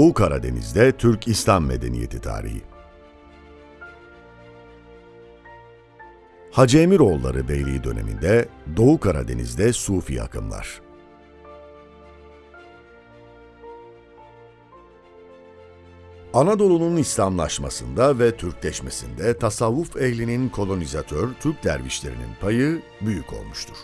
Doğu Karadeniz'de Türk İslam Medeniyeti Tarihi Hacı Emiroğulları Beyliği döneminde Doğu Karadeniz'de Sufi akımlar. Anadolu'nun İslamlaşmasında ve Türkleşmesinde tasavvuf ehlinin kolonizatör Türk dervişlerinin payı büyük olmuştur.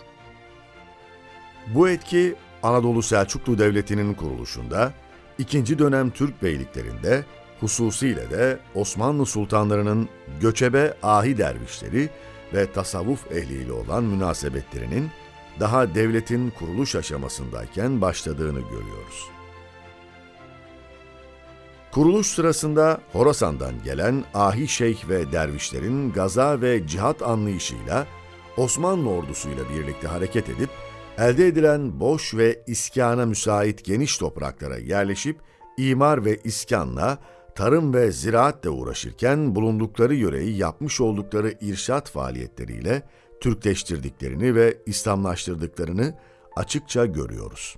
Bu etki Anadolu Selçuklu Devleti'nin kuruluşunda, ikinci dönem Türk beyliklerinde, hususiyle de Osmanlı sultanlarının göçebe ahi dervişleri ve tasavvuf ehliyle olan münasebetlerinin daha devletin kuruluş aşamasındayken başladığını görüyoruz. Kuruluş sırasında Horasan'dan gelen ahi şeyh ve dervişlerin gaza ve cihat anlayışıyla Osmanlı ordusuyla birlikte hareket edip elde edilen boş ve iskana müsait geniş topraklara yerleşip imar ve iskanla, tarım ve ziraatle uğraşırken bulundukları yöreyi yapmış oldukları irşat faaliyetleriyle Türkleştirdiklerini ve İslamlaştırdıklarını açıkça görüyoruz.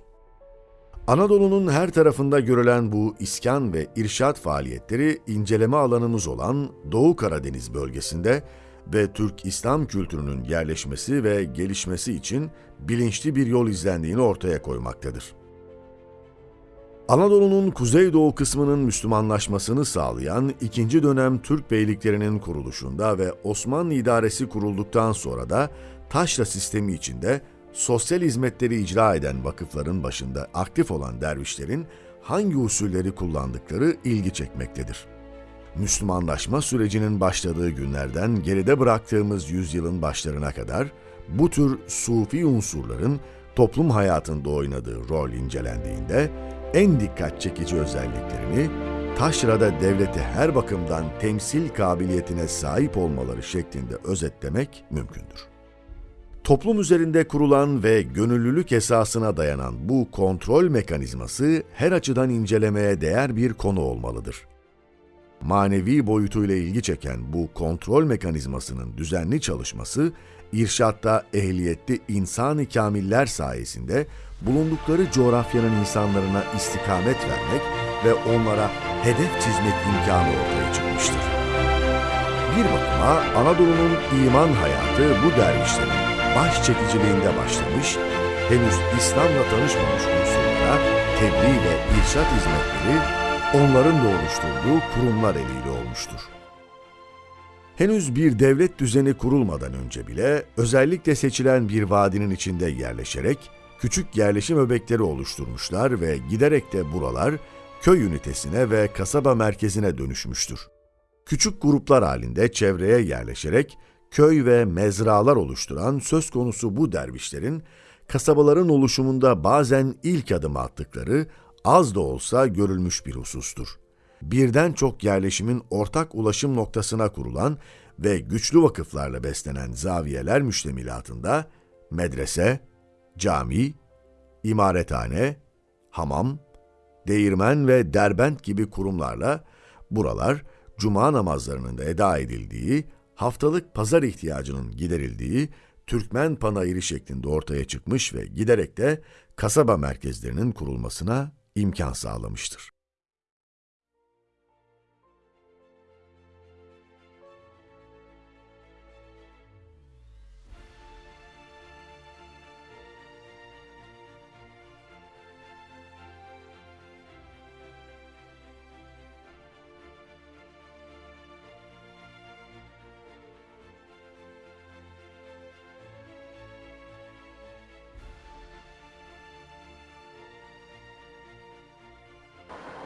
Anadolu'nun her tarafında görülen bu iskan ve irşat faaliyetleri inceleme alanımız olan Doğu Karadeniz bölgesinde ve Türk İslam kültürünün yerleşmesi ve gelişmesi için bilinçli bir yol izlendiğini ortaya koymaktadır. Anadolu'nun kuzeydoğu kısmının Müslümanlaşmasını sağlayan ikinci dönem Türk beyliklerinin kuruluşunda ve Osmanlı idaresi kurulduktan sonra da taşra sistemi içinde sosyal hizmetleri icra eden vakıfların başında aktif olan dervişlerin hangi usulleri kullandıkları ilgi çekmektedir. Müslümanlaşma sürecinin başladığı günlerden geride bıraktığımız yüzyılın başlarına kadar bu tür sufi unsurların toplum hayatında oynadığı rol incelendiğinde en dikkat çekici özelliklerini taşrada devleti her bakımdan temsil kabiliyetine sahip olmaları şeklinde özetlemek mümkündür. Toplum üzerinde kurulan ve gönüllülük esasına dayanan bu kontrol mekanizması her açıdan incelemeye değer bir konu olmalıdır. Manevi boyutuyla ilgi çeken bu kontrol mekanizmasının düzenli çalışması, irşatta ehliyetli insan-ı kamiller sayesinde bulundukları coğrafyanın insanlarına istikamet vermek ve onlara hedef çizmek imkanı ortaya çıkmıştır. Bir bakıma Anadolu'nun iman hayatı bu dervişlerin baş çekiciliğinde başlamış, henüz İslam'la tanışmamış unsurlara tebliğ ve irşat hizmetleri onların da oluşturduğu kurumlar eliyle olmuştur. Henüz bir devlet düzeni kurulmadan önce bile özellikle seçilen bir vadinin içinde yerleşerek küçük yerleşim öbekleri oluşturmuşlar ve giderek de buralar köy ünitesine ve kasaba merkezine dönüşmüştür. Küçük gruplar halinde çevreye yerleşerek köy ve mezralar oluşturan söz konusu bu dervişlerin kasabaların oluşumunda bazen ilk adım attıkları az da olsa görülmüş bir husustur. Birden çok yerleşimin ortak ulaşım noktasına kurulan ve güçlü vakıflarla beslenen zaviyeler müştemilatında medrese, cami, imarethane, hamam, değirmen ve derbent gibi kurumlarla buralar cuma namazlarının da eda edildiği haftalık pazar ihtiyacının giderildiği Türkmen panayırı şeklinde ortaya çıkmış ve giderek de kasaba merkezlerinin kurulmasına imkan sağlamıştır.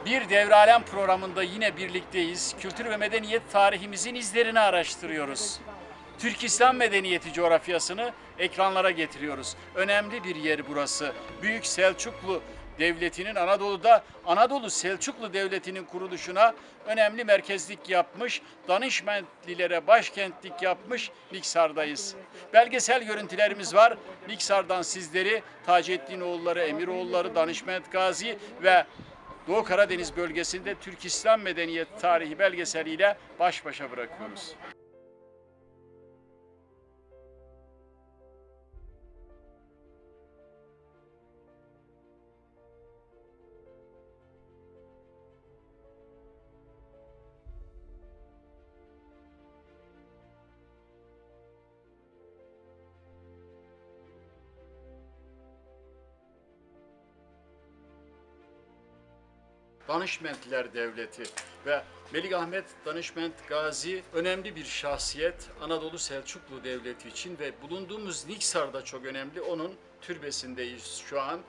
Bir Devralem programında yine birlikteyiz. Kültür ve medeniyet tarihimizin izlerini araştırıyoruz. Türk İslam medeniyeti coğrafyasını ekranlara getiriyoruz. Önemli bir yer burası. Büyük Selçuklu Devleti'nin Anadolu'da Anadolu Selçuklu Devleti'nin kuruluşuna önemli merkezlik yapmış, danışmentlilere başkentlik yapmış Niksar'dayız. Belgesel görüntülerimiz var. Niksar'dan sizleri Taceddin oğulları, Emiroğulları, Danışment Gazi ve Doğu Karadeniz bölgesinde Türk İslam Medeniyet Tarihi belgeseliyle baş başa bırakıyoruz. Danışmentler Devleti ve Melik Ahmet Danışment Gazi önemli bir şahsiyet Anadolu Selçuklu Devleti için ve bulunduğumuz Niksar da çok önemli. Onun türbesindeyiz şu an.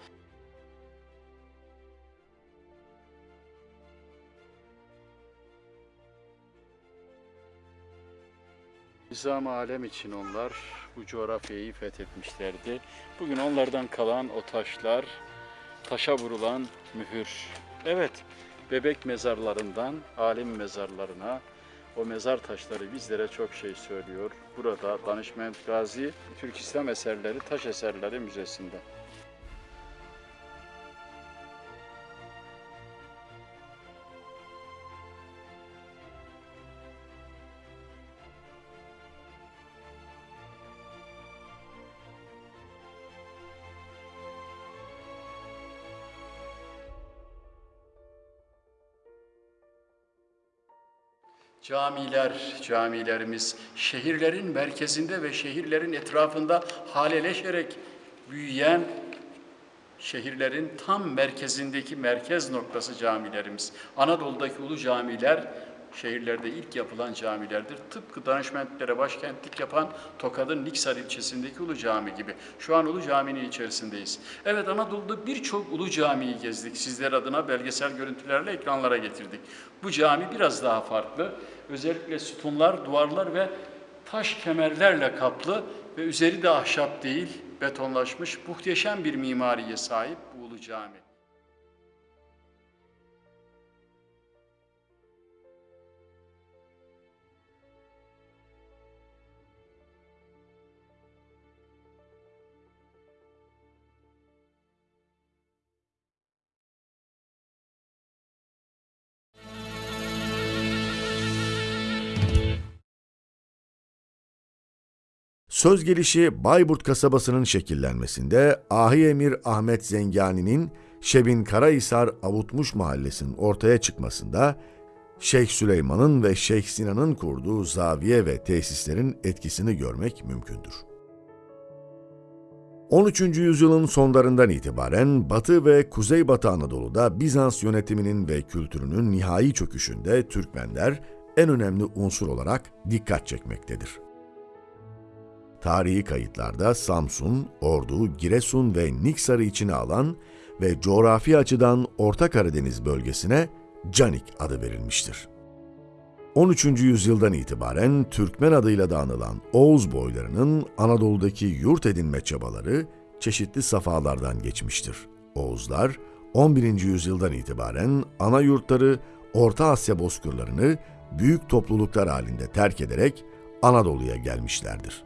Nizam alem için onlar bu coğrafyayı fethetmişlerdi. Bugün onlardan kalan o taşlar, taşa vurulan mühür. Evet, bebek mezarlarından alim mezarlarına o mezar taşları bizlere çok şey söylüyor. Burada Danışment Gazi Türk İslam Eserleri Taş Eserleri Müzesi'nde. Camiler, camilerimiz şehirlerin merkezinde ve şehirlerin etrafında haleleşerek büyüyen şehirlerin tam merkezindeki merkez noktası camilerimiz. Anadolu'daki ulu camiler şehirlerde ilk yapılan camilerdir. Tıpkı danışmentlere başkentlik yapan Tokat'ın Niksar ilçesindeki Ulu Cami gibi. Şu an Ulu Cami'nin içerisindeyiz. Evet Anadolu'da birçok Ulu Cami'yi gezdik. Sizler adına belgesel görüntülerle ekranlara getirdik. Bu cami biraz daha farklı. Özellikle sütunlar, duvarlar ve taş kemerlerle kaplı ve üzeri de ahşap değil, betonlaşmış muhteşem bir mimariye sahip bu Ulu Cami. Söz gelişi Bayburt kasabasının şekillenmesinde Ahi Emir Ahmet Zengani'nin Şebin Karahisar Avutmuş Mahallesi'nin ortaya çıkmasında Şeyh Süleyman'ın ve Şeyh Sinan'ın kurduğu zaviye ve tesislerin etkisini görmek mümkündür. 13. yüzyılın sonlarından itibaren Batı ve Kuzeybatı Anadolu'da Bizans yönetiminin ve kültürünün nihai çöküşünde Türkmenler en önemli unsur olarak dikkat çekmektedir. Tarihi kayıtlarda Samsun, Ordu, Giresun ve Niksar'ı içine alan ve coğrafi açıdan Orta Karadeniz bölgesine Canik adı verilmiştir. 13. yüzyıldan itibaren Türkmen adıyla da anılan Oğuz boylarının Anadolu'daki yurt edinme çabaları çeşitli safhalardan geçmiştir. Oğuzlar 11. yüzyıldan itibaren ana yurtları Orta Asya bozkırlarını büyük topluluklar halinde terk ederek Anadolu'ya gelmişlerdir.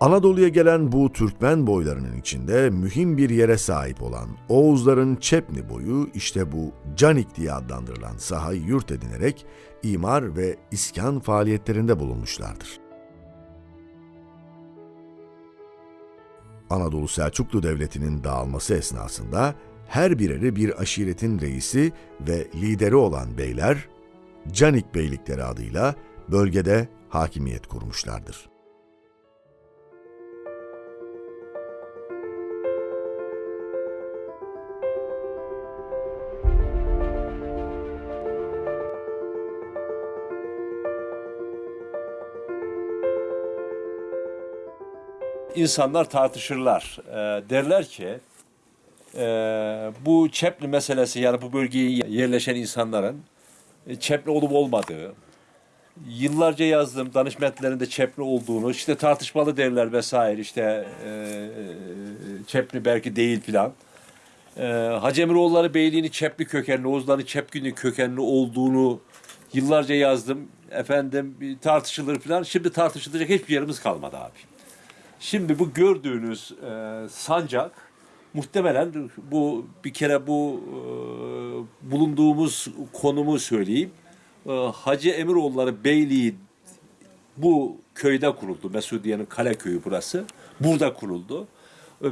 Anadolu'ya gelen bu Türkmen boylarının içinde mühim bir yere sahip olan Oğuzların Çepni boyu işte bu Canik diye adlandırılan sahayı yurt edinerek imar ve iskan faaliyetlerinde bulunmuşlardır. Anadolu Selçuklu Devleti'nin dağılması esnasında her bireri bir aşiretin reisi ve lideri olan beyler Canik Beylikleri adıyla bölgede hakimiyet kurmuşlardır. İnsanlar tartışırlar. Ee, derler ki e, bu Çepli meselesi yani bu bölgeye yerleşen insanların e, Çepli olup olmadığı, yıllarca yazdığım danışmentlerinde Çepli olduğunu işte tartışmalı derler vesaire işte e, Çepli belki değil filan. E, Hacı Emiroğulları Beyliğini Çepli kökenli, Oğuzların Çepgünü kökenli olduğunu yıllarca yazdım. Efendim tartışılır filan. Şimdi tartışılacak hiçbir yerimiz kalmadı abi. Şimdi bu gördüğünüz e, sancak muhtemelen bu bir kere bu e, bulunduğumuz konumu söyleyeyim. E, Hacı Emiroğulları Beyliği bu köyde kuruldu. Mesudiye'nin kale köyü burası. Burada kuruldu. E,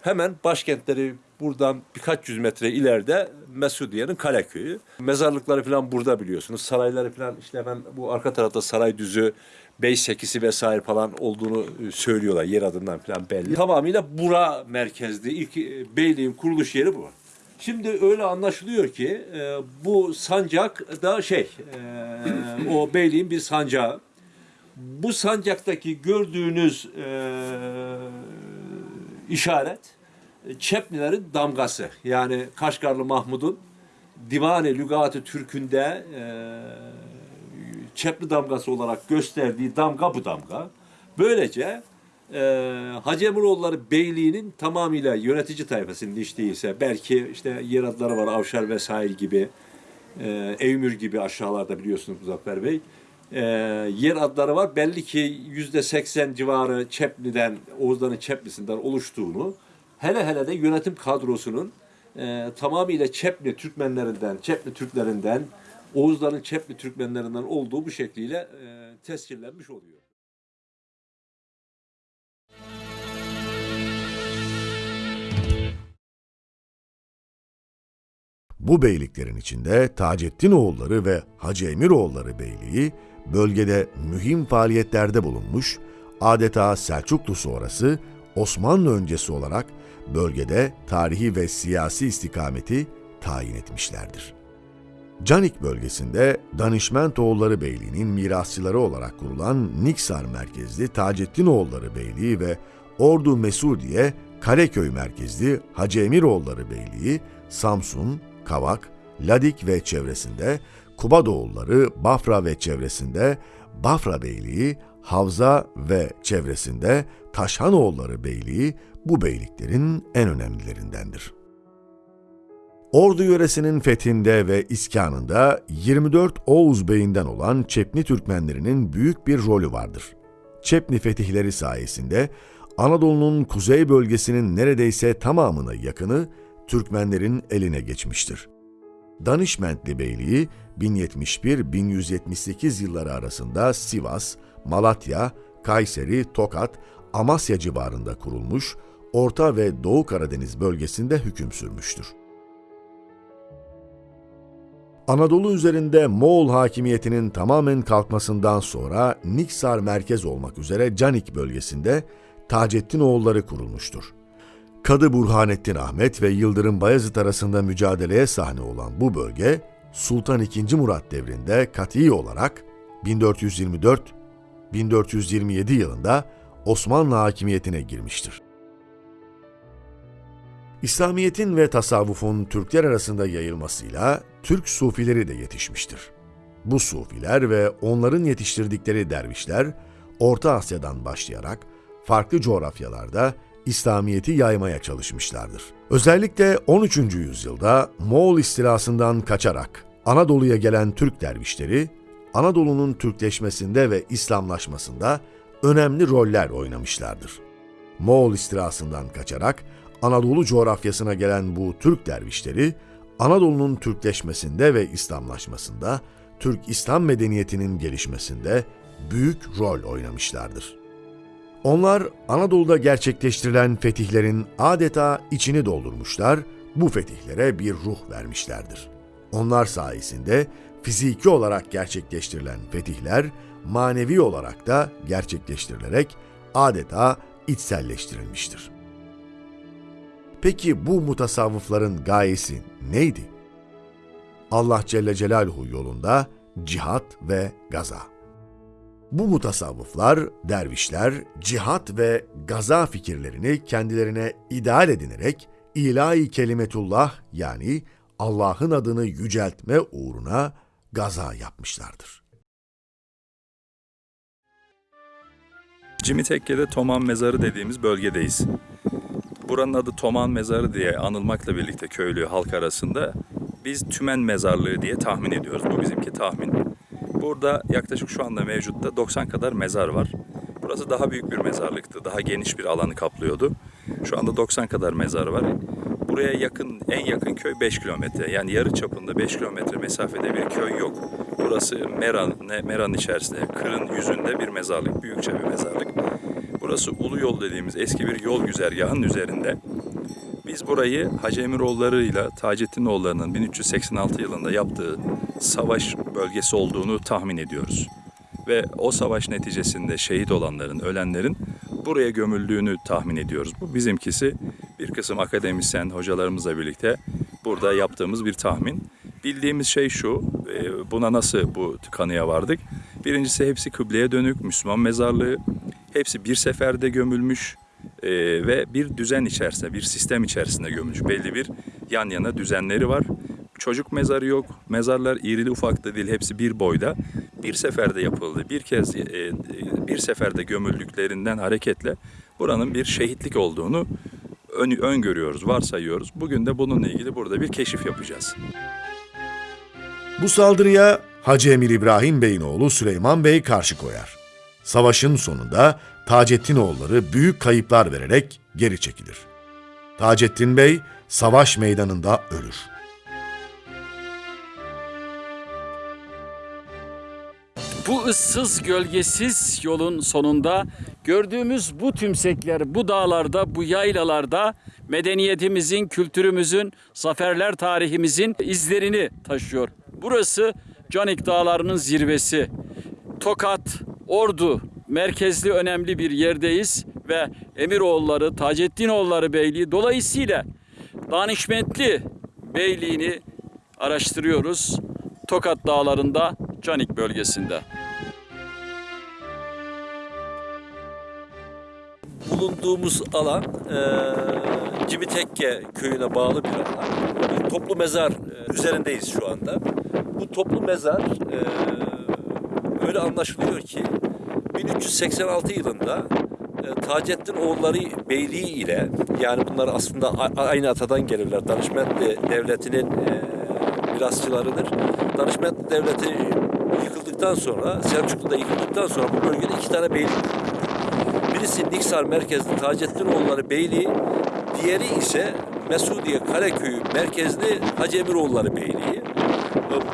hemen başkentleri buradan birkaç yüz metre ileride Mesudiye'nin kale köyü. Mezarlıkları falan burada biliyorsunuz. Sarayları falan işte hemen bu arka tarafta saray düzü, bey sekisi vesaire falan olduğunu e, söylüyorlar. Yer adından falan belli. Tamamıyla bura merkezli. İlk e, beyliğin kuruluş yeri bu. Şimdi öyle anlaşılıyor ki e, bu sancak da şey e, o beyliğin bir sancağı. Bu sancaktaki gördüğünüz e, işaret e, Çeplilerin damgası. Yani Kaşgarlı Mahmud'un Divane Lügat-ı Türk'ünde e, Çepli damgası olarak gösterdiği damga bu damga. Böylece e, Hacı Emiroğulları Beyliği'nin tamamıyla yönetici tayfasının hiç değilse belki işte yer adları var Avşar vesaire gibi e, Eymür gibi aşağılarda biliyorsunuz Muzaffer Bey. E, yer adları var. Belli ki yüzde seksen civarı Çepli'den, Oğuzların Çeplisi'nden oluştuğunu hele hele de yönetim kadrosunun e, tamamıyla Çepli Türkmenlerinden, Çepli Türklerinden, Oğuzların Çepli Türkmenlerinden olduğu bu şekliyle e, tescillenmiş oluyor. Bu beyliklerin içinde Taceddin oğulları ve Hacı Emiroğulları Beyliği bölgede mühim faaliyetlerde bulunmuş, adeta Selçuklu sonrası Osmanlı öncesi olarak bölgede tarihi ve siyasi istikameti tayin etmişlerdir. Canik bölgesinde Danişmentoğulları Beyliği'nin mirasçıları olarak kurulan Niksar merkezli Taceddinoğulları Beyliği ve Ordu Mesudiye Kareköy merkezli Hacı Emiroğulları Beyliği, Samsun, Kavak, Ladik ve çevresinde, Kubadoğulları Bafra ve çevresinde, Bafra Beyliği, Havza ve çevresinde, Taşhanoğulları Beyliği bu beyliklerin en önemlilerindendir. Ordu yöresinin fethinde ve iskanında 24 Oğuz beyinden olan Çepni Türkmenlerinin büyük bir rolü vardır. Çepni fetihleri sayesinde Anadolu'nun kuzey bölgesinin neredeyse tamamına yakını Türkmenlerin eline geçmiştir. Danişmentli Beyliği 1071-1178 yılları arasında Sivas, Malatya, Kayseri, Tokat, Amasya civarında kurulmuş, Orta ve Doğu Karadeniz bölgesinde hüküm sürmüştür. Anadolu üzerinde Moğol hakimiyetinin tamamen kalkmasından sonra Niksar merkez olmak üzere Canik bölgesinde Taceddin oğulları kurulmuştur. Kadı Burhanettin Ahmet ve Yıldırım Bayezid arasında mücadeleye sahne olan bu bölge, Sultan II. Murat devrinde kati olarak 1424-1427 yılında Osmanlı hakimiyetine girmiştir. İslamiyet'in ve tasavvufun Türkler arasında yayılmasıyla Türk sufileri de yetişmiştir. Bu sufiler ve onların yetiştirdikleri dervişler Orta Asya'dan başlayarak farklı coğrafyalarda İslamiyet'i yaymaya çalışmışlardır. Özellikle 13. yüzyılda Moğol istilasından kaçarak Anadolu'ya gelen Türk dervişleri Anadolu'nun Türkleşmesinde ve İslamlaşmasında önemli roller oynamışlardır. Moğol istilasından kaçarak Anadolu coğrafyasına gelen bu Türk dervişleri, Anadolu'nun Türkleşmesinde ve İslamlaşmasında, Türk-İslam medeniyetinin gelişmesinde büyük rol oynamışlardır. Onlar Anadolu'da gerçekleştirilen fetihlerin adeta içini doldurmuşlar, bu fetihlere bir ruh vermişlerdir. Onlar sayesinde fiziki olarak gerçekleştirilen fetihler manevi olarak da gerçekleştirilerek adeta içselleştirilmiştir. Peki bu mutasavvıfların gayesi neydi? Allah Celle Celaluhu yolunda cihat ve gaza. Bu mutasavvıflar, dervişler, cihat ve gaza fikirlerini kendilerine ideal edinerek ilahi kelimetullah yani Allah'ın adını yüceltme uğruna gaza yapmışlardır. Cimitekke'de Toman Mezarı dediğimiz bölgedeyiz. Buranın adı Toman Mezarı diye anılmakla birlikte köylü halk arasında biz Tümen Mezarlığı diye tahmin ediyoruz. Bu bizimki tahmin. Burada yaklaşık şu anda mevcutta 90 kadar mezar var. Burası daha büyük bir mezarlıktı. Daha geniş bir alanı kaplıyordu. Şu anda 90 kadar mezar var. Buraya yakın, en yakın köy 5 kilometre. Yani yarı çapında 5 kilometre mesafede bir köy yok. Burası Meran, Meran içerisinde, Kırın yüzünde bir mezarlık, büyükçe bir mezarlık. Burası Ulu Yol dediğimiz eski bir yol güzergahının üzerinde. Biz burayı Hacı Emiroğulları ile Taceddinoğulları'nın 1386 yılında yaptığı savaş bölgesi olduğunu tahmin ediyoruz. Ve o savaş neticesinde şehit olanların, ölenlerin buraya gömüldüğünü tahmin ediyoruz. Bu bizimkisi bir kısım akademisyen hocalarımızla birlikte burada yaptığımız bir tahmin. Bildiğimiz şey şu, e, buna nasıl bu kanıya vardık? Birincisi hepsi kıbleye dönük, Müslüman mezarlığı. Hepsi bir seferde gömülmüş e, ve bir düzen içerisinde, bir sistem içerisinde gömülmüş. Belli bir yan yana düzenleri var. Çocuk mezarı yok, mezarlar irili ufaklı değil, hepsi bir boyda. Bir seferde yapıldı, bir kez e, e, bir seferde gömüldüklerinden hareketle buranın bir şehitlik olduğunu ön, öngörüyoruz, varsayıyoruz. Bugün de bununla ilgili burada bir keşif yapacağız. Bu saldırıya Hacı Emir İbrahim Bey'in oğlu Süleyman Bey karşı koyar. Savaşın sonunda Taceddin oğulları büyük kayıplar vererek geri çekilir. Taceddin Bey savaş meydanında ölür. Bu ıssız gölgesiz yolun sonunda gördüğümüz bu tümsekler, bu dağlarda, bu yaylalarda medeniyetimizin, kültürümüzün, zaferler tarihimizin izlerini taşıyor. Burası Canik Dağları'nın zirvesi. Tokat, Ordu merkezli önemli bir yerdeyiz ve Emiroğulları, Taceddinoğulları Beyliği dolayısıyla Danişmentli Beyliğini araştırıyoruz. Tokat Dağları'nda, Canik bölgesinde. bulunduğumuz alan e, Cimitekke köyüne bağlı bir alan. Bir toplu mezar e, üzerindeyiz şu anda. Bu toplu mezar e, öyle anlaşılıyor ki 1386 yılında e, Taceddin oğulları beyliği ile yani bunlar aslında aynı atadan gelirler. Danışmentli devletinin e, mirasçılarıdır. Danışmentli devleti yıkıldıktan sonra Selçuklu'da yıkıldıktan sonra bu bölgede iki tane beylik Birisi Niksar merkezli Taceddinoğulları Beyliği, diğeri ise Mesudiye Karaköyü merkezli Hacı Emiroğulları Beyliği.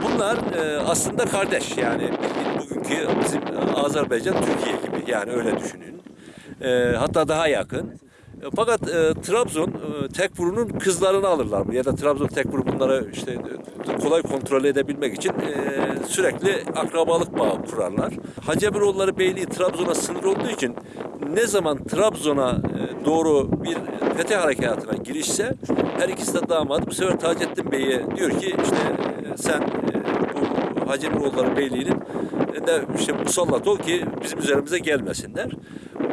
Bunlar e, aslında kardeş yani bildiğin bugünkü bizim Azerbaycan Türkiye gibi yani öyle düşünün. E, Hatta daha yakın. E, Fakat e, Trabzon e, Tekfur'un kızlarını alırlar ya da Trabzon Tekfur bunları işte e, kolay kontrol edebilmek için e, sürekli akrabalık bağı kurarlar. Hacı Emiroğulları Beyliği Trabzon'a sınır olduğu için ne zaman Trabzon'a e, doğru bir fetih harekatına girişse her ikisi de damat bu sefer Taceddin Bey'e diyor ki işte e, sen e, bu Hacı Beyliği'nin de işte musallat ol ki bizim üzerimize gelmesinler.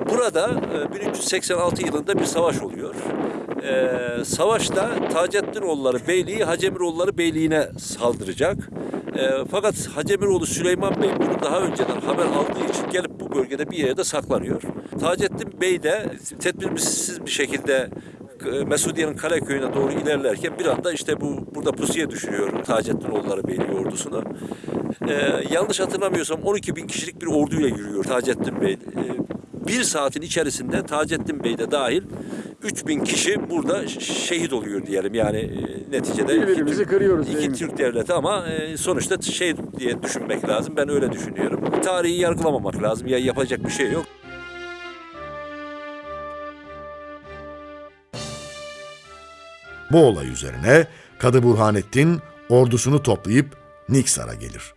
Burada e, 1386 yılında bir savaş oluyor. E, savaşta Taceddinoğulları Beyliği Hacemiroğulları Beyliği'ne saldıracak. E, fakat Hacemiroğlu Süleyman Bey bunu daha önceden haber aldığı için gelip bu bölgede bir yerde saklanıyor. Taceddin Bey de tedbirsiz bir şekilde e, Mesudiye'nin Karaköy'üne doğru ilerlerken bir anda işte bu burada pusuya düşürüyor Taceddinoğulları Beyliği ordusunu. Ee, yanlış hatırlamıyorsam 12 bin kişilik bir orduyla yürüyor Taceddin Bey. Ee, bir saatin içerisinde Taceddin Bey de dahil 3 bin kişi burada şehit oluyor diyelim. Yani e, neticede iki Türk- kırıyoruz, iki? Türk devleti ama e, sonuçta şey diye düşünmek lazım. Ben öyle düşünüyorum. Tarihi yargılamamak lazım. Ya yapacak bir şey yok. Bu olay üzerine Kadı Burhanettin ordusunu toplayıp Niksar'a gelir.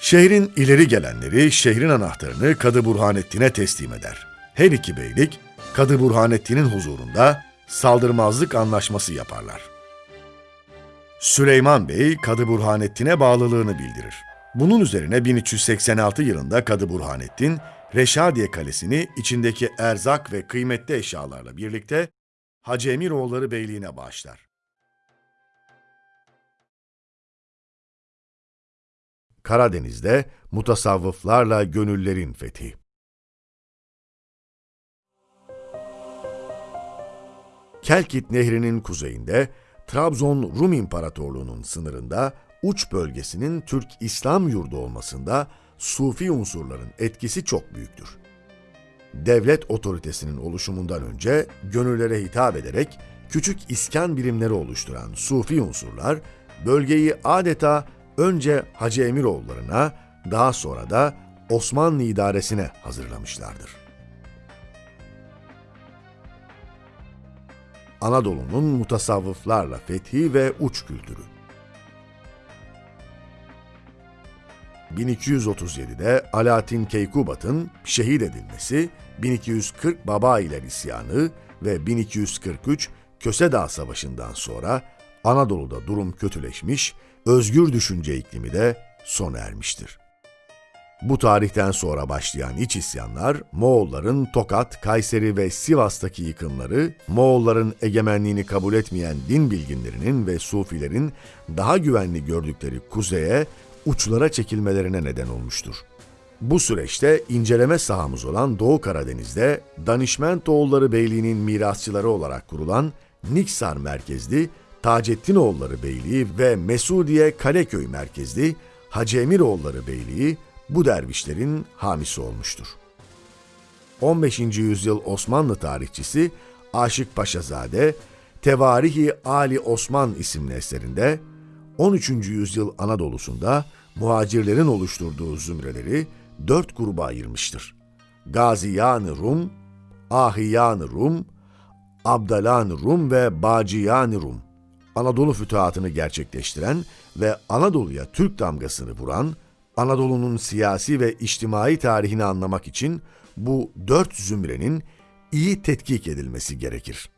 Şehrin ileri gelenleri şehrin anahtarını Kadı Burhanettin'e teslim eder. Her iki beylik Kadı Burhanettin'in huzurunda saldırmazlık anlaşması yaparlar. Süleyman Bey Kadı Burhanettin'e bağlılığını bildirir. Bunun üzerine 1386 yılında Kadı Burhanettin, Reşadiye Kalesi'ni içindeki erzak ve kıymetli eşyalarla birlikte Hacı Emiroğulları Beyliği'ne bağışlar. Karadeniz'de mutasavvıflarla gönüllerin fethi. Kelkit Nehri'nin kuzeyinde Trabzon Rum İmparatorluğu'nun sınırında uç bölgesinin Türk İslam yurdu olmasında Sufi unsurların etkisi çok büyüktür. Devlet otoritesinin oluşumundan önce gönüllere hitap ederek küçük iskan birimleri oluşturan Sufi unsurlar bölgeyi adeta önce Hacı Emiroğullarına daha sonra da Osmanlı idaresine hazırlamışlardır. Anadolu'nun mutasavvıflarla fethi ve uç kültürü. 1237'de Alaaddin Keykubat'ın şehit edilmesi, 1240 Baba ile isyanı ve 1243 Köse Dağı Savaşı'ndan sonra Anadolu'da durum kötüleşmiş, özgür düşünce iklimi de sona ermiştir. Bu tarihten sonra başlayan iç isyanlar, Moğolların Tokat, Kayseri ve Sivas'taki yıkımları, Moğolların egemenliğini kabul etmeyen din bilginlerinin ve sufilerin daha güvenli gördükleri kuzeye, uçlara çekilmelerine neden olmuştur. Bu süreçte inceleme sahamız olan Doğu Karadeniz'de Danişmentoğulları Beyliği'nin mirasçıları olarak kurulan Niksar merkezli Taceddinoğulları Beyliği ve Mesudiye Kaleköy merkezli Hacı Emiroğulları Beyliği bu dervişlerin hamisi olmuştur. 15. yüzyıl Osmanlı tarihçisi Aşık Paşazade, Tevarihi Ali Osman isimli eserinde 13. yüzyıl Anadolu'sunda muhacirlerin oluşturduğu zümreleri dört gruba ayırmıştır. Gaziyan-ı Rum, Ahiyan-ı Rum, Abdalan Rum ve Baciyan Rum. Anadolu fütuhatını gerçekleştiren ve Anadolu'ya Türk damgasını vuran, Anadolu'nun siyasi ve içtimai tarihini anlamak için bu dört zümrenin iyi tetkik edilmesi gerekir.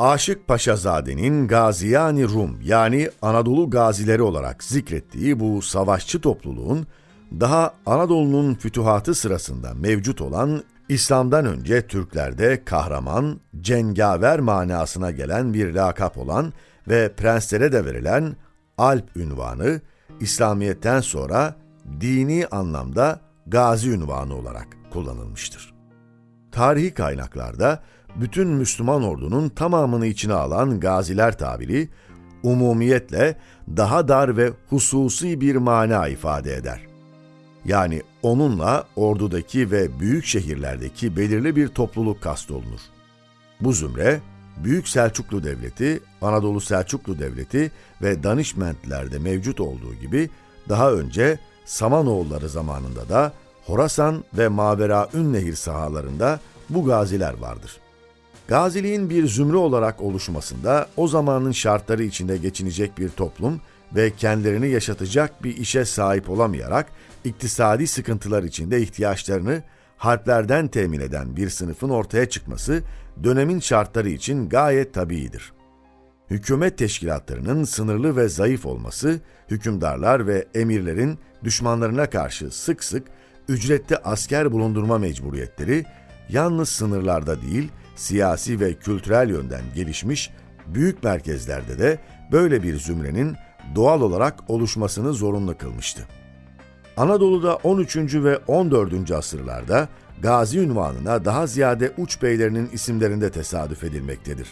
Aşık Paşazade'nin Gaziyani Rum yani Anadolu gazileri olarak zikrettiği bu savaşçı topluluğun daha Anadolu'nun fütuhatı sırasında mevcut olan İslam'dan önce Türklerde kahraman, cengaver manasına gelen bir lakap olan ve prenslere de verilen Alp ünvanı, İslamiyet'ten sonra dini anlamda gazi ünvanı olarak kullanılmıştır. Tarihi kaynaklarda bütün Müslüman ordunun tamamını içine alan gaziler tabiri, umumiyetle daha dar ve hususi bir mana ifade eder. Yani onunla ordudaki ve büyük şehirlerdeki belirli bir topluluk kastolunur. Bu zümre, Büyük Selçuklu Devleti, Anadolu Selçuklu Devleti ve Danişmentlerde mevcut olduğu gibi daha önce Samanoğulları zamanında da Horasan ve Mavera Ünnehir sahalarında bu gaziler vardır. Gaziliğin bir zümre olarak oluşmasında o zamanın şartları içinde geçinecek bir toplum ve kendilerini yaşatacak bir işe sahip olamayarak iktisadi sıkıntılar içinde ihtiyaçlarını harplerden temin eden bir sınıfın ortaya çıkması dönemin şartları için gayet tabiidir. Hükümet teşkilatlarının sınırlı ve zayıf olması, hükümdarlar ve emirlerin düşmanlarına karşı sık sık ücretli asker bulundurma mecburiyetleri, yalnız sınırlarda değil, siyasi ve kültürel yönden gelişmiş büyük merkezlerde de böyle bir zümrenin doğal olarak oluşmasını zorunlu kılmıştı. Anadolu'da 13. ve 14. asırlarda gazi ünvanına daha ziyade uç beylerinin isimlerinde tesadüf edilmektedir.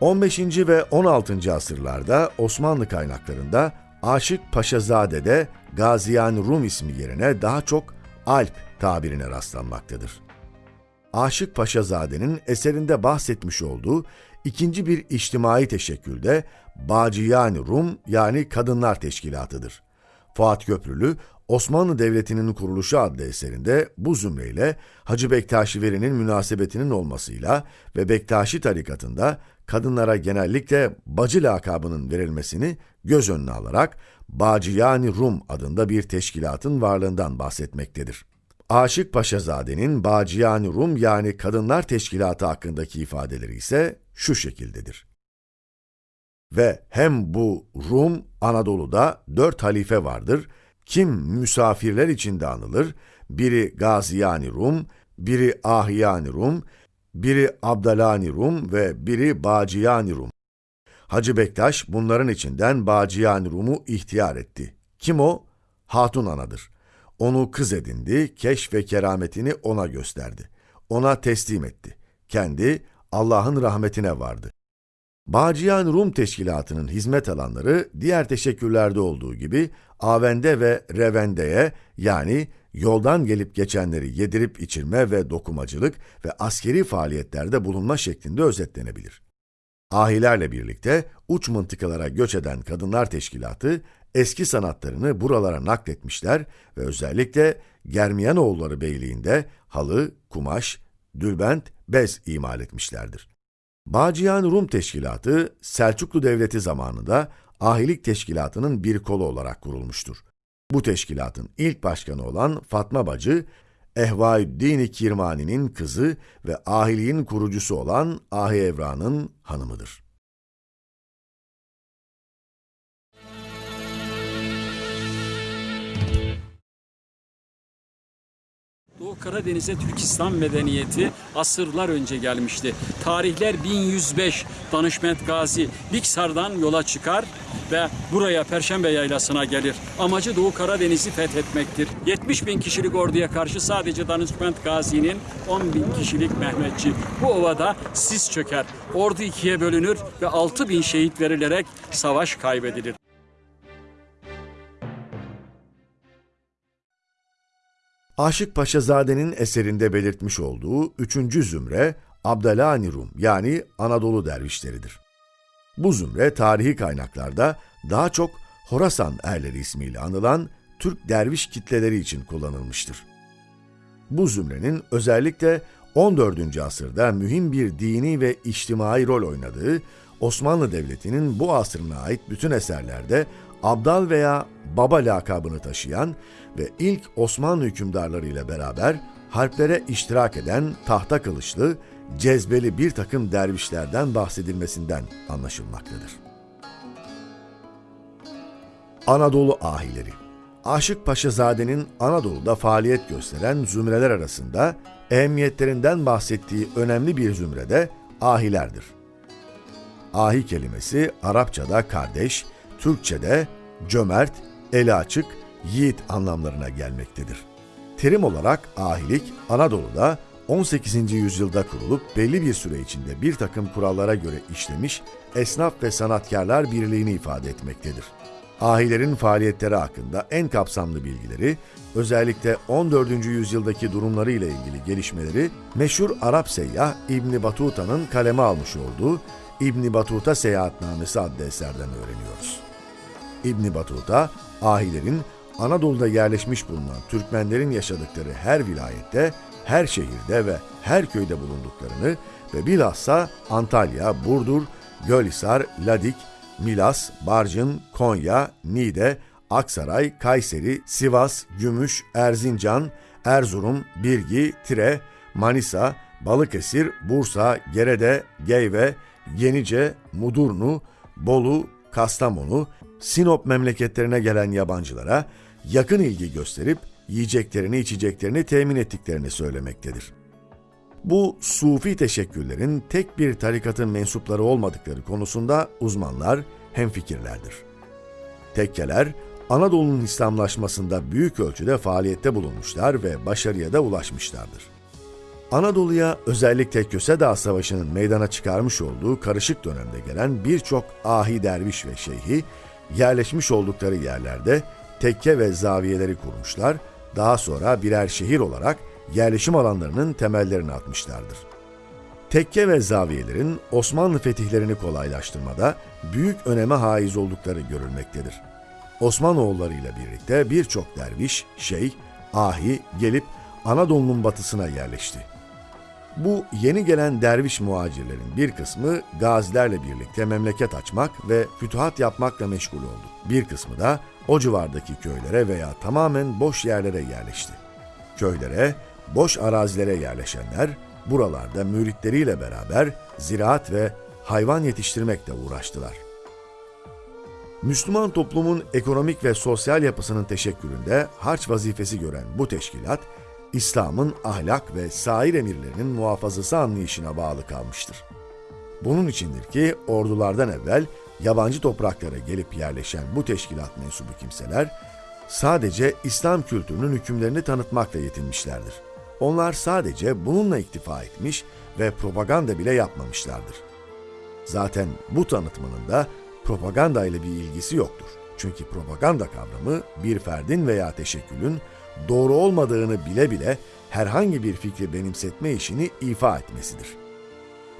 15. ve 16. asırlarda Osmanlı kaynaklarında Aşık Paşazade'de Gaziyan Rum ismi yerine daha çok Alp tabirine rastlanmaktadır. Aşık Paşazade'nin eserinde bahsetmiş olduğu ikinci bir içtimai teşekkülde Baciyani Rum yani Kadınlar Teşkilatı'dır. Fuat Köprülü, Osmanlı Devleti'nin kuruluşu adlı eserinde bu zümreyle Hacı Bektaşi Veli'nin münasebetinin olmasıyla ve Bektaşi tarikatında kadınlara genellikle bacı lakabının verilmesini göz önüne alarak Baciyani Rum adında bir teşkilatın varlığından bahsetmektedir. Aşık Paşazade'nin Baciyani Rum yani Kadınlar Teşkilatı hakkındaki ifadeleri ise şu şekildedir. Ve hem bu Rum Anadolu'da dört halife vardır. Kim misafirler içinde anılır? Biri Gaziyani Rum, biri Ahiyani Rum, biri Abdalani Rum ve biri Baciyani Rum. Hacı Bektaş bunların içinden Baciyani Rum'u ihtiyar etti. Kim o? Hatun anadır. Onu kız edindi, keş ve kerametini ona gösterdi. Ona teslim etti. Kendi Allah'ın rahmetine vardı. Bağcıyan Rum Teşkilatı'nın hizmet alanları diğer teşekkürlerde olduğu gibi Avende ve Revende'ye yani yoldan gelip geçenleri yedirip içirme ve dokumacılık ve askeri faaliyetlerde bulunma şeklinde özetlenebilir. Ahilerle birlikte uç mıntıkalara göç eden Kadınlar Teşkilatı eski sanatlarını buralara nakletmişler ve özellikle Germiyanoğulları Beyliği'nde halı, kumaş, dülbent, bez imal etmişlerdir. Bağcıyan Rum Teşkilatı, Selçuklu Devleti zamanında ahilik teşkilatının bir kolu olarak kurulmuştur. Bu teşkilatın ilk başkanı olan Fatma Bacı, Ehvaüddin Kirmani'nin kızı ve ahiliğin kurucusu olan Ahi Evra'nın hanımıdır. Doğu Karadeniz'e Türk İslam medeniyeti asırlar önce gelmişti. Tarihler 1105 Danışment Gazi Liksar'dan yola çıkar ve buraya Perşembe Yaylası'na gelir. Amacı Doğu Karadeniz'i fethetmektir. 70 bin kişilik orduya karşı sadece Danışment Gazi'nin 10 bin kişilik Mehmetçi. Bu ovada sis çöker. Ordu ikiye bölünür ve 6 bin şehit verilerek savaş kaybedilir. Aşık Paşazade'nin eserinde belirtmiş olduğu üçüncü zümre Abdalani Rum yani Anadolu dervişleridir. Bu zümre tarihi kaynaklarda daha çok Horasan erleri ismiyle anılan Türk derviş kitleleri için kullanılmıştır. Bu zümrenin özellikle 14. asırda mühim bir dini ve içtimai rol oynadığı Osmanlı Devleti'nin bu asrına ait bütün eserlerde Abdal veya Baba lakabını taşıyan ve ilk Osmanlı hükümdarları ile beraber harplere iştirak eden tahta kılıçlı, cezbeli bir takım dervişlerden bahsedilmesinden anlaşılmaktadır. Anadolu ahileri Aşık Paşazade'nin Anadolu'da faaliyet gösteren zümreler arasında ehemmiyetlerinden bahsettiği önemli bir zümrede ahilerdir. Ahi kelimesi Arapçada kardeş, Türkçe'de cömert, eli açık, yiğit anlamlarına gelmektedir. Terim olarak ahilik Anadolu'da 18. yüzyılda kurulup belli bir süre içinde bir takım kurallara göre işlemiş esnaf ve sanatkarlar birliğini ifade etmektedir. Ahilerin faaliyetleri hakkında en kapsamlı bilgileri, özellikle 14. yüzyıldaki durumları ile ilgili gelişmeleri meşhur Arap seyyah İbni Batuta'nın kaleme almış olduğu İbni Batuta Seyahatnamesi adlı eserden öğreniyoruz. İbni Batuta, ahilerin Anadolu'da yerleşmiş bulunan Türkmenlerin yaşadıkları her vilayette, her şehirde ve her köyde bulunduklarını ve bilhassa Antalya, Burdur, Gölhisar, Ladik, Milas, Barcın, Konya, Niğde, Aksaray, Kayseri, Sivas, Gümüş, Erzincan, Erzurum, Birgi, Tire, Manisa, Balıkesir, Bursa, Gerede, Geyve, Yenice, Mudurnu, Bolu, Kastamonu, Sinop memleketlerine gelen yabancılara yakın ilgi gösterip yiyeceklerini içeceklerini temin ettiklerini söylemektedir. Bu sufi teşekkürlerin tek bir tarikatın mensupları olmadıkları konusunda uzmanlar hemfikirlerdir. Tekkeler, Anadolu'nun İslamlaşmasında büyük ölçüde faaliyette bulunmuşlar ve başarıya da ulaşmışlardır. Anadolu'ya özellikle Köse Dağı Savaşı'nın meydana çıkarmış olduğu karışık dönemde gelen birçok ahi derviş ve şeyhi yerleşmiş oldukları yerlerde tekke ve zaviyeleri kurmuşlar, daha sonra birer şehir olarak yerleşim alanlarının temellerini atmışlardır. Tekke ve zaviyelerin Osmanlı fetihlerini kolaylaştırmada büyük öneme haiz oldukları görülmektedir. Osmanoğulları ile birlikte birçok derviş, şeyh, ahi gelip Anadolu'nun batısına yerleşti. Bu yeni gelen derviş muhacirlerin bir kısmı gazilerle birlikte memleket açmak ve fütuhat yapmakla meşgul oldu. Bir kısmı da o civardaki köylere veya tamamen boş yerlere yerleşti. Köylere, boş arazilere yerleşenler buralarda müritleriyle beraber ziraat ve hayvan yetiştirmekle uğraştılar. Müslüman toplumun ekonomik ve sosyal yapısının teşekküründe harç vazifesi gören bu teşkilat, İslam'ın ahlak ve sair emirlerinin muhafazası anlayışına bağlı kalmıştır. Bunun içindir ki ordulardan evvel yabancı topraklara gelip yerleşen bu teşkilat mensubu kimseler sadece İslam kültürünün hükümlerini tanıtmakla yetinmişlerdir. Onlar sadece bununla iktifa etmiş ve propaganda bile yapmamışlardır. Zaten bu tanıtmanın da propaganda ile bir ilgisi yoktur. Çünkü propaganda kavramı bir ferdin veya teşekkülün doğru olmadığını bile bile herhangi bir fikri benimsetme işini ifa etmesidir.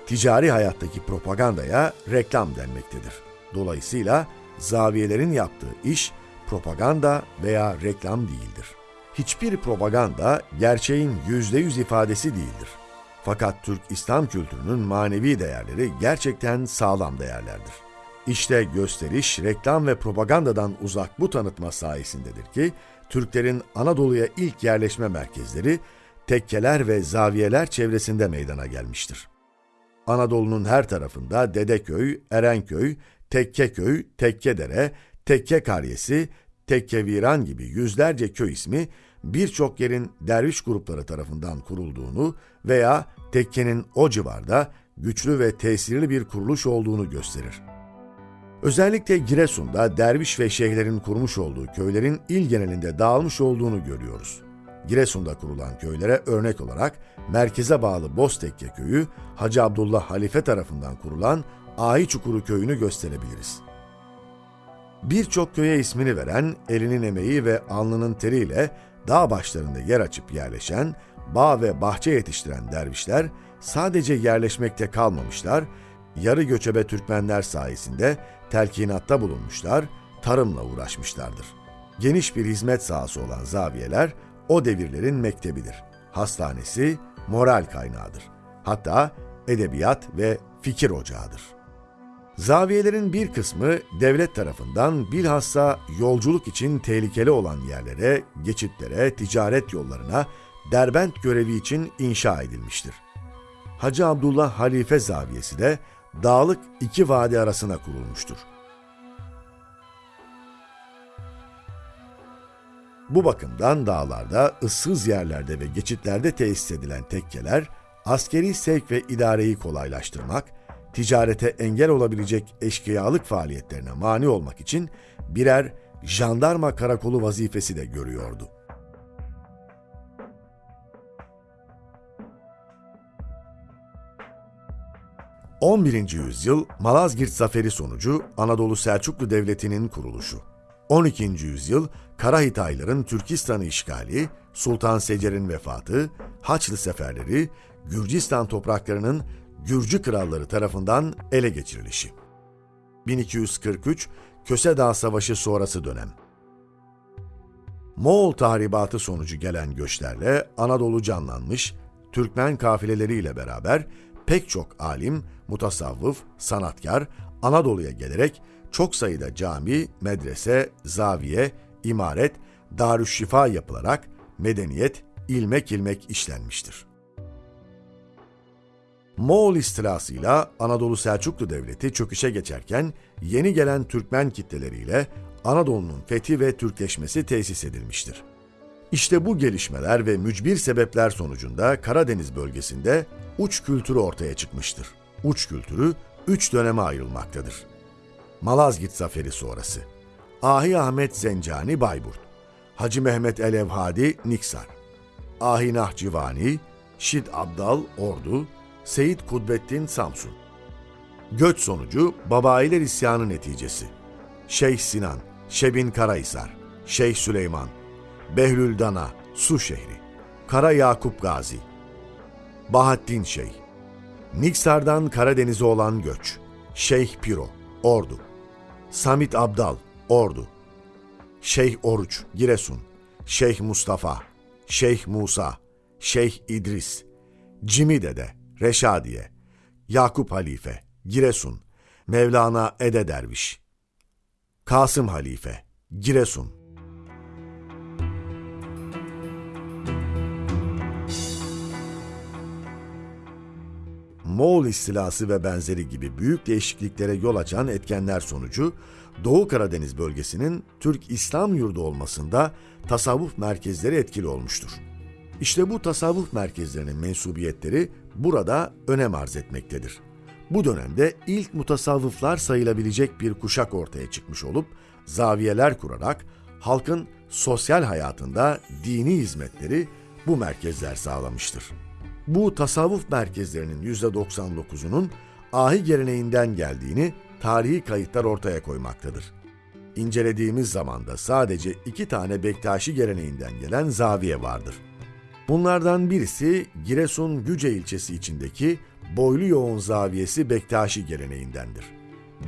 Ticari hayattaki propagandaya reklam denmektedir. Dolayısıyla zaviyelerin yaptığı iş propaganda veya reklam değildir. Hiçbir propaganda gerçeğin yüzde yüz ifadesi değildir. Fakat Türk İslam kültürünün manevi değerleri gerçekten sağlam değerlerdir. İşte gösteriş, reklam ve propagandadan uzak bu tanıtma sayesindedir ki Türklerin Anadolu'ya ilk yerleşme merkezleri tekkeler ve zaviyeler çevresinde meydana gelmiştir. Anadolu'nun her tarafında Dedeköy, Erenköy, Tekkeköy, Tekkedere, Tekke Karyesi, Tekkeviran gibi yüzlerce köy ismi birçok yerin derviş grupları tarafından kurulduğunu veya tekkenin o civarda güçlü ve tesirli bir kuruluş olduğunu gösterir. Özellikle Giresun'da derviş ve şeyhlerin kurmuş olduğu köylerin il genelinde dağılmış olduğunu görüyoruz. Giresun'da kurulan köylere örnek olarak merkeze bağlı Boztekke köyü Hacı Abdullah Halife tarafından kurulan Ahi Çukuru köyünü gösterebiliriz. Birçok köye ismini veren, elinin emeği ve alnının teriyle dağ başlarında yer açıp yerleşen, bağ ve bahçe yetiştiren dervişler sadece yerleşmekte kalmamışlar, yarı göçebe Türkmenler sayesinde telkinatta bulunmuşlar, tarımla uğraşmışlardır. Geniş bir hizmet sahası olan zaviyeler o devirlerin mektebidir. Hastanesi moral kaynağıdır. Hatta edebiyat ve fikir ocağıdır. Zaviyelerin bir kısmı devlet tarafından bilhassa yolculuk için tehlikeli olan yerlere, geçitlere, ticaret yollarına derbent görevi için inşa edilmiştir. Hacı Abdullah Halife Zaviyesi de dağlık iki vadi arasına kurulmuştur. Bu bakımdan dağlarda, ıssız yerlerde ve geçitlerde tesis edilen tekkeler, askeri sevk ve idareyi kolaylaştırmak, ticarete engel olabilecek eşkıyalık faaliyetlerine mani olmak için birer jandarma karakolu vazifesi de görüyordu. ...11. yüzyıl Malazgirt Zaferi sonucu Anadolu Selçuklu Devleti'nin kuruluşu. 12. yüzyıl Karahitayların Türkistan'ı işgali, Sultan Secer'in vefatı, Haçlı seferleri, Gürcistan topraklarının Gürcü kralları tarafından ele geçirilişi. 1243 Köse Dağ Savaşı sonrası dönem. Moğol tahribatı sonucu gelen göçlerle Anadolu canlanmış, Türkmen kafileleriyle beraber pek çok alim, mutasavvıf, sanatkar Anadolu'ya gelerek çok sayıda cami, medrese, zaviye, imaret, darüşşifa yapılarak medeniyet ilmek ilmek işlenmiştir. Moğol istilasıyla Anadolu Selçuklu Devleti çöküşe geçerken yeni gelen Türkmen kitleleriyle Anadolu'nun fethi ve Türkleşmesi tesis edilmiştir. İşte bu gelişmeler ve mücbir sebepler sonucunda Karadeniz bölgesinde uç kültürü ortaya çıkmıştır. Uç kültürü üç döneme ayrılmaktadır. Malazgirt Zaferi sonrası, Ahi Ahmet Zencani Bayburt, Hacı Mehmet Elevhadi Niksar, Ahi Nahçıvani, Şid Abdal Ordu, Seyit Kudbettin Samsun. Göç sonucu Babayiler isyanı neticesi. Şeyh Sinan, Şebin Karahisar, Şeyh Süleyman, Behlül Dana, Su şehri, Kara Yakup Gazi, Bahattin Şeyh, Niksar'dan Karadeniz'e olan göç, Şeyh Piro, Ordu, Samit Abdal, Ordu, Şeyh Oruç, Giresun, Şeyh Mustafa, Şeyh Musa, Şeyh İdris, Cimi Dede, Reşadiye, Yakup Halife, Giresun, Mevlana Ede Derviş, Kasım Halife, Giresun, Moğol istilası ve benzeri gibi büyük değişikliklere yol açan etkenler sonucu Doğu Karadeniz bölgesinin Türk İslam yurdu olmasında tasavvuf merkezleri etkili olmuştur. İşte bu tasavvuf merkezlerinin mensubiyetleri burada önem arz etmektedir. Bu dönemde ilk mutasavvıflar sayılabilecek bir kuşak ortaya çıkmış olup zaviyeler kurarak halkın sosyal hayatında dini hizmetleri bu merkezler sağlamıştır. Bu tasavvuf merkezlerinin %99'unun ahi geleneğinden geldiğini tarihi kayıtlar ortaya koymaktadır. İncelediğimiz zamanda sadece iki tane Bektaşi geleneğinden gelen zaviye vardır. Bunlardan birisi Giresun Güce ilçesi içindeki Boylu Yoğun Zaviyesi Bektaşi geleneğindendir.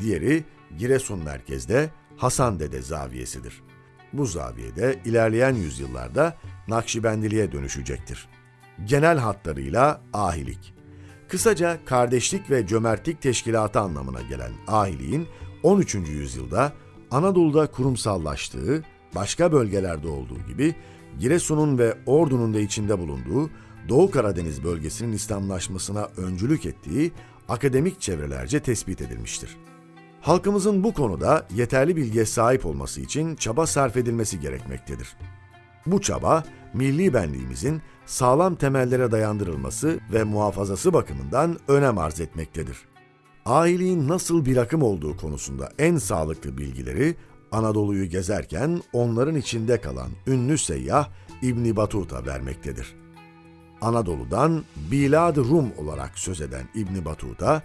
Diğeri Giresun merkezde Hasan Dede Zaviyesidir. Bu zaviyede ilerleyen yüzyıllarda Nakşibendiliğe dönüşecektir. Genel hatlarıyla ahilik. Kısaca kardeşlik ve cömertlik teşkilatı anlamına gelen ahiliğin 13. yüzyılda Anadolu'da kurumsallaştığı, başka bölgelerde olduğu gibi Giresun'un ve Ordu'nun da içinde bulunduğu Doğu Karadeniz bölgesinin İslamlaşmasına öncülük ettiği akademik çevrelerce tespit edilmiştir. Halkımızın bu konuda yeterli bilgiye sahip olması için çaba sarf edilmesi gerekmektedir. Bu çaba, milli benliğimizin sağlam temellere dayandırılması ve muhafazası bakımından önem arz etmektedir. Ahiliğin nasıl bir akım olduğu konusunda en sağlıklı bilgileri Anadolu'yu gezerken onların içinde kalan ünlü seyyah İbni Batuta vermektedir. Anadolu'dan Bilad Rum olarak söz eden İbni Batuta,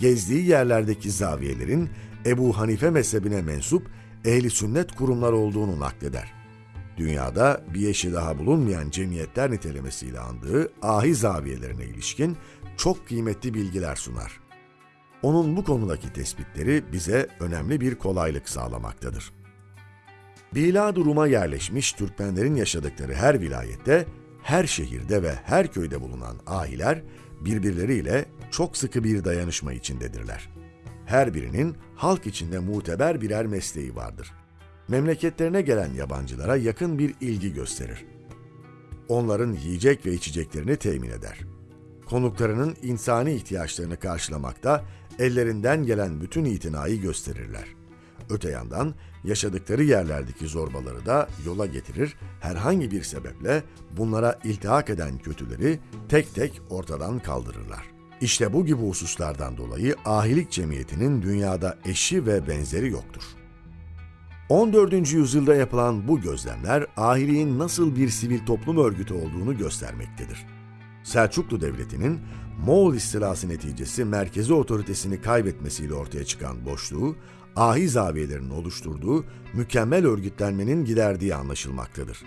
gezdiği yerlerdeki zaviyelerin Ebu Hanife mezhebine mensup ehli sünnet kurumlar olduğunu nakleder. Dünyada bir eşi daha bulunmayan cemiyetler nitelemesiyle andığı ahi zaviyelerine ilişkin çok kıymetli bilgiler sunar. Onun bu konudaki tespitleri bize önemli bir kolaylık sağlamaktadır. Bilad-ı Rum'a yerleşmiş Türkmenlerin yaşadıkları her vilayette, her şehirde ve her köyde bulunan ahiler birbirleriyle çok sıkı bir dayanışma içindedirler. Her birinin halk içinde muteber birer mesleği vardır. Memleketlerine gelen yabancılara yakın bir ilgi gösterir. Onların yiyecek ve içeceklerini temin eder. Konuklarının insani ihtiyaçlarını karşılamakta ellerinden gelen bütün itinayı gösterirler. Öte yandan yaşadıkları yerlerdeki zorbaları da yola getirir, herhangi bir sebeple bunlara iltihak eden kötüleri tek tek ortadan kaldırırlar. İşte bu gibi hususlardan dolayı ahilik cemiyetinin dünyada eşi ve benzeri yoktur. 14. yüzyılda yapılan bu gözlemler ahiliğin nasıl bir sivil toplum örgütü olduğunu göstermektedir. Selçuklu Devleti'nin Moğol istilası neticesi merkezi otoritesini kaybetmesiyle ortaya çıkan boşluğu, ahi zaviyelerin oluşturduğu mükemmel örgütlenmenin giderdiği anlaşılmaktadır.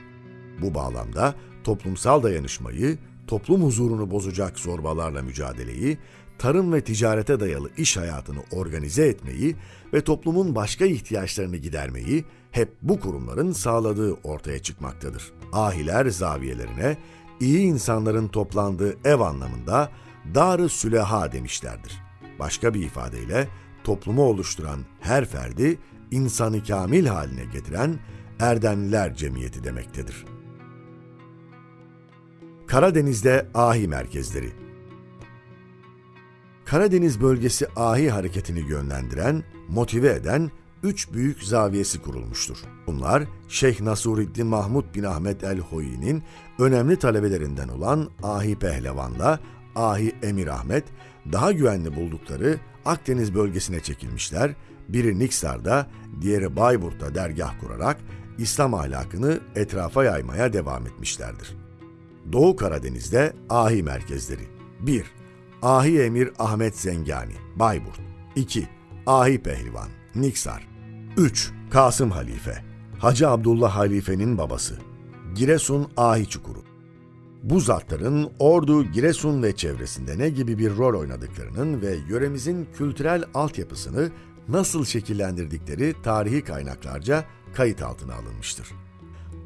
Bu bağlamda toplumsal dayanışmayı, toplum huzurunu bozacak zorbalarla mücadeleyi, tarım ve ticarete dayalı iş hayatını organize etmeyi ve toplumun başka ihtiyaçlarını gidermeyi hep bu kurumların sağladığı ortaya çıkmaktadır. Ahiler zaviyelerine iyi insanların toplandığı ev anlamında dar-ı süleha demişlerdir. Başka bir ifadeyle toplumu oluşturan her ferdi insanı kamil haline getiren erdemliler cemiyeti demektedir. Karadeniz'de ahi merkezleri Karadeniz bölgesi ahi hareketini yönlendiren, motive eden üç büyük zaviyesi kurulmuştur. Bunlar Şeyh Nasuruddin Mahmud bin Ahmet el-Hoyi'nin önemli talebelerinden olan Ahi Pehlevan'la Ahi Emir Ahmet daha güvenli buldukları Akdeniz bölgesine çekilmişler, biri Niksar'da, diğeri Bayburt'ta dergah kurarak İslam ahlakını etrafa yaymaya devam etmişlerdir. Doğu Karadeniz'de ahi merkezleri 1. Ahi Emir Ahmet Zengani, Bayburt 2. Ahi Pehlivan, Niksar 3. Kasım Halife, Hacı Abdullah Halife'nin babası, Giresun Ahi Çukuru. Bu zatların Ordu, Giresun ve çevresinde ne gibi bir rol oynadıklarının ve yöremizin kültürel altyapısını nasıl şekillendirdikleri tarihi kaynaklarca kayıt altına alınmıştır.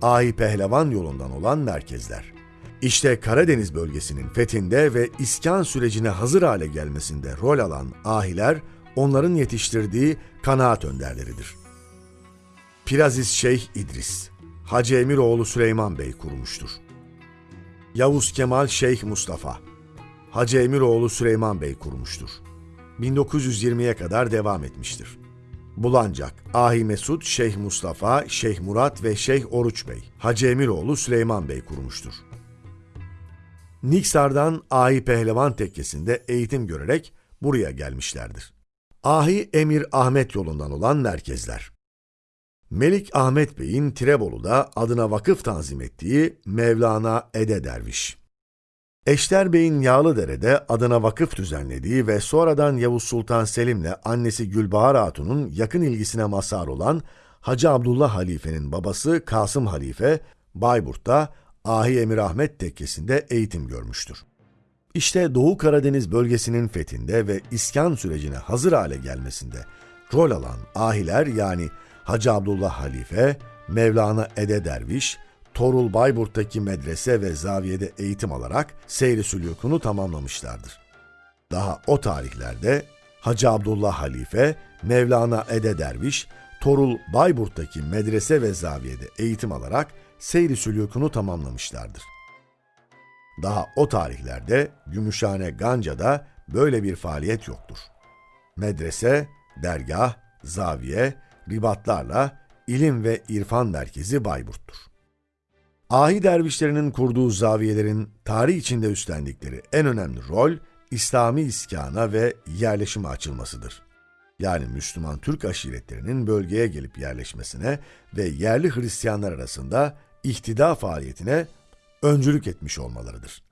Ahi Pehlevan yolundan olan merkezler. İşte Karadeniz bölgesinin fethinde ve iskan sürecine hazır hale gelmesinde rol alan ahiler, onların yetiştirdiği kanaat önderleridir. Piraziz Şeyh İdris, Hacı Emiroğlu Süleyman Bey kurmuştur. Yavuz Kemal Şeyh Mustafa, Hacı Emiroğlu Süleyman Bey kurmuştur. 1920'ye kadar devam etmiştir. Bulancak, Ahi Mesud, Şeyh Mustafa, Şeyh Murat ve Şeyh Oruç Bey, Hacı Emiroğlu Süleyman Bey kurmuştur. Niksar'dan Ahi Pehlevan Tekkesi'nde eğitim görerek buraya gelmişlerdir. Ahi Emir Ahmet yolundan olan merkezler. Melik Ahmet Bey'in Tirebolu'da adına vakıf tanzim ettiği Mevlana Ede Derviş. Eşter Bey'in Yağlıdere'de adına vakıf düzenlediği ve sonradan Yavuz Sultan Selim'le annesi Gülbahar Hatun'un yakın ilgisine mazhar olan Hacı Abdullah Halife'nin babası Kasım Halife, Bayburt'ta Ahi Emir Ahmet Tekkesi'nde eğitim görmüştür. İşte Doğu Karadeniz bölgesinin fethinde ve iskan sürecine hazır hale gelmesinde rol alan ahiler yani Hacı Abdullah Halife, Mevlana Ede Derviş, Torul Bayburt'taki medrese ve zaviyede eğitim alarak seyri sülükünü tamamlamışlardır. Daha o tarihlerde Hacı Abdullah Halife, Mevlana Ede Derviş, Torul Bayburt'taki medrese ve zaviyede eğitim alarak seyri sülükünü tamamlamışlardır. Daha o tarihlerde Gümüşhane Ganca'da böyle bir faaliyet yoktur. Medrese, dergah, zaviye, ribatlarla ilim ve irfan merkezi Bayburt'tur. Ahi dervişlerinin kurduğu zaviyelerin tarih içinde üstlendikleri en önemli rol İslami iskana ve yerleşime açılmasıdır. Yani Müslüman Türk aşiretlerinin bölgeye gelip yerleşmesine ve yerli Hristiyanlar arasında ihtida faaliyetine öncülük etmiş olmalarıdır.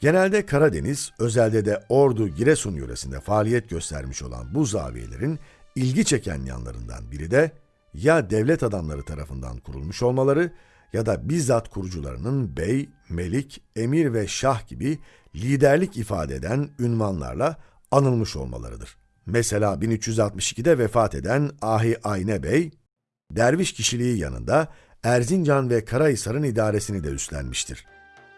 Genelde Karadeniz, özelde de Ordu, Giresun yöresinde faaliyet göstermiş olan bu zaviyelerin ilgi çeken yanlarından biri de ya devlet adamları tarafından kurulmuş olmaları ya da bizzat kurucularının bey, melik, emir ve şah gibi liderlik ifade eden ünvanlarla anılmış olmalarıdır. Mesela 1362'de vefat eden Ahi Ayne Bey, derviş kişiliği yanında Erzincan ve Karahisar'ın idaresini de üstlenmiştir.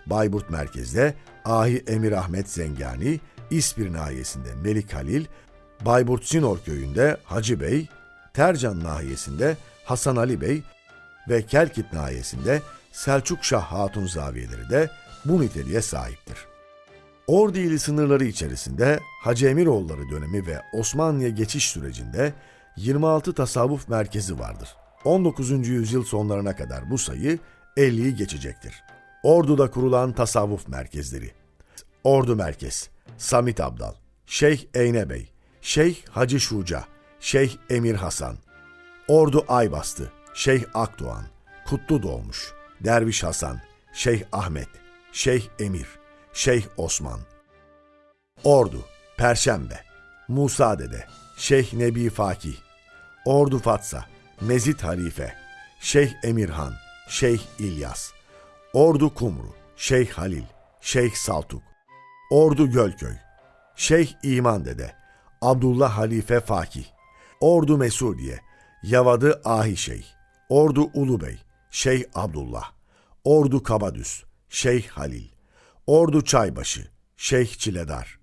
Bayburt merkezde Ahi Emir Ahmet Zengani, İspir nahiyesinde Melik Halil, Bayburt Sinor köyünde Hacı Bey, Tercan nahiyesinde Hasan Ali Bey ve Kelkit nahiyesinde Selçuk Şah Hatun zaviyeleri de bu niteliğe sahiptir. Ordu ili sınırları içerisinde Hacı Emiroğulları dönemi ve Osmanlı'ya geçiş sürecinde 26 tasavvuf merkezi vardır. 19. yüzyıl sonlarına kadar bu sayı 50'yi geçecektir. Ordu'da kurulan tasavvuf merkezleri. Ordu Merkez, Samit Abdal, Şeyh Eyne Bey, Şeyh Hacı Şuca, Şeyh Emir Hasan, Ordu Aybastı, Şeyh Akdoğan, Kutlu Doğmuş, Derviş Hasan, Şeyh Ahmet, Şeyh Emir, Şeyh Osman. Ordu, Perşembe, Musa Dede, Şeyh Nebi Fakih, Ordu Fatsa, Mezit Halife, Şeyh Emirhan, Şeyh İlyas, Ordu Kumru, Şeyh Halil, Şeyh Saltuk, Ordu Gölköy, Şeyh İman Dede, Abdullah Halife Fakih, Ordu Mesudiye, Yavadı Ahi Şeyh, Ordu Ulubey, Şeyh Abdullah, Ordu Kabadüs, Şeyh Halil, Ordu Çaybaşı, Şeyh Çiledar,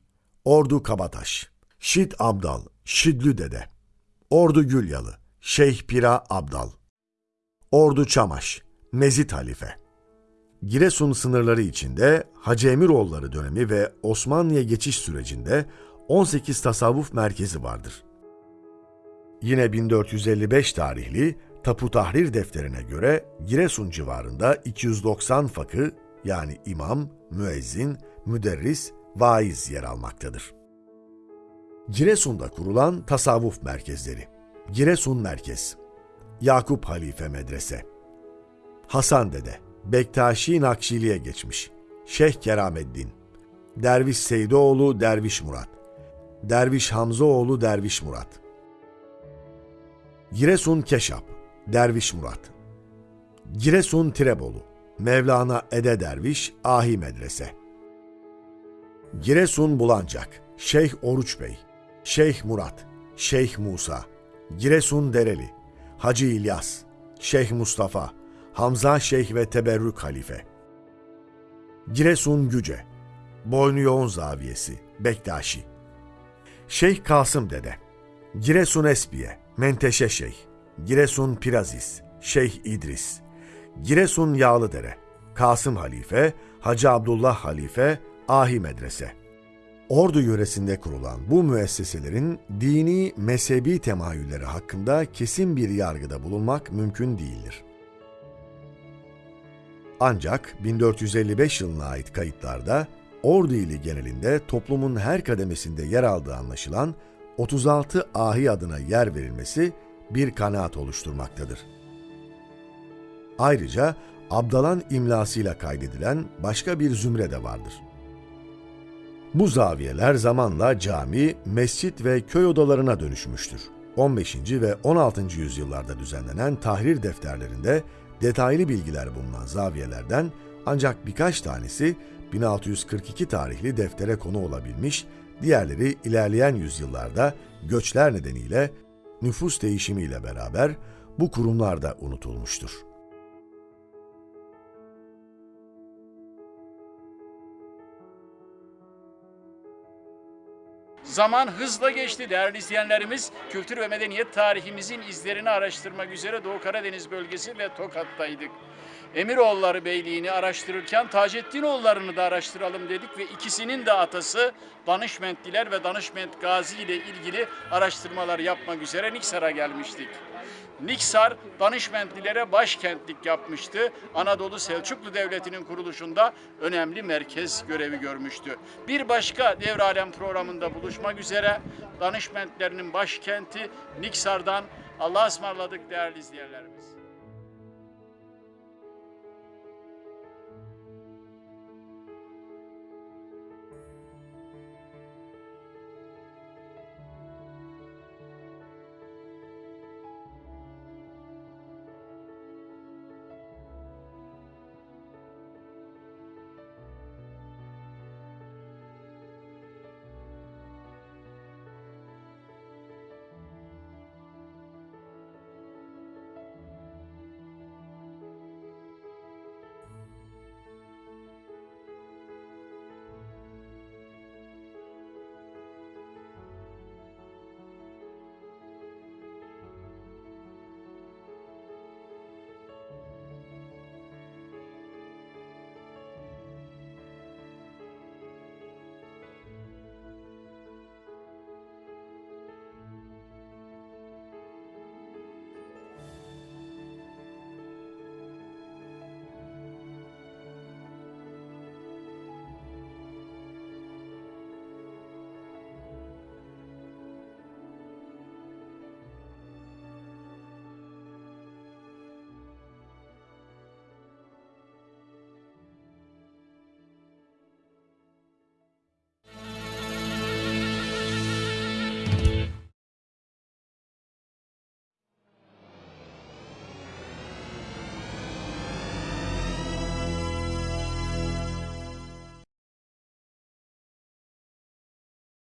Ordu Kabataş, Şid Abdal, Şidlü Dede, Ordu Gülyalı, Şeyh Pira Abdal, Ordu Çamaş, Mezit Halife. Giresun sınırları içinde Hacı Emiroğulları dönemi ve Osmanlı'ya geçiş sürecinde 18 tasavvuf merkezi vardır. Yine 1455 tarihli Tapu Tahrir defterine göre Giresun civarında 290 fakı yani imam, müezzin, müderris, vaiz yer almaktadır. Giresun'da kurulan tasavvuf merkezleri. Giresun Merkez, Yakup Halife Medrese, Hasan Dede, Bektaşi Nakşili'ye geçmiş, Şeyh Kerameddin, Derviş Seydoğlu Derviş Murat, Derviş Hamzoğlu Derviş Murat, Giresun Keşap, Derviş Murat, Giresun Tirebolu, Mevlana Ede Derviş Ahi Medrese, Giresun Bulancak, Şeyh Oruç Bey, Şeyh Murat, Şeyh Musa, Giresun Dereli, Hacı İlyas, Şeyh Mustafa, Hamza Şeyh ve Teberrük Halife, Giresun Güce, Boynu Yoğun Zaviyesi, Bektaşi, Şeyh Kasım Dede, Giresun Esbiye, Menteşe Şeyh, Giresun Pirazis, Şeyh İdris, Giresun Yağlıdere, Kasım Halife, Hacı Abdullah Halife, Ahi Medrese. Ordu yöresinde kurulan bu müesseselerin dini, mezhebi temayülleri hakkında kesin bir yargıda bulunmak mümkün değildir. Ancak 1455 yılına ait kayıtlarda Ordu ili genelinde toplumun her kademesinde yer aldığı anlaşılan 36 ahi adına yer verilmesi bir kanaat oluşturmaktadır. Ayrıca Abdalan imlasıyla kaydedilen başka bir zümre de vardır. Bu zaviyeler zamanla cami, mescit ve köy odalarına dönüşmüştür. 15. ve 16. yüzyıllarda düzenlenen tahrir defterlerinde detaylı bilgiler bulunan zaviyelerden ancak birkaç tanesi 1642 tarihli deftere konu olabilmiş, diğerleri ilerleyen yüzyıllarda göçler nedeniyle nüfus değişimiyle beraber bu kurumlarda unutulmuştur. Zaman hızla geçti değerli izleyenlerimiz. Kültür ve medeniyet tarihimizin izlerini araştırmak üzere Doğu Karadeniz bölgesi ve Tokat'taydık. Emiroğulları Beyliği'ni araştırırken Taceddinoğullarını da araştıralım dedik ve ikisinin de atası Danışmentliler ve Danışment Gazi ile ilgili araştırmalar yapmak üzere Niksar'a gelmiştik. Niksar Danışmentlilere başkentlik yapmıştı. Anadolu Selçuklu Devleti'nin kuruluşunda önemli merkez görevi görmüştü. Bir başka Devralem programında buluşmak üzere danışmentlerinin başkenti Niksar'dan Allah'a ısmarladık değerli izleyenlerimiz.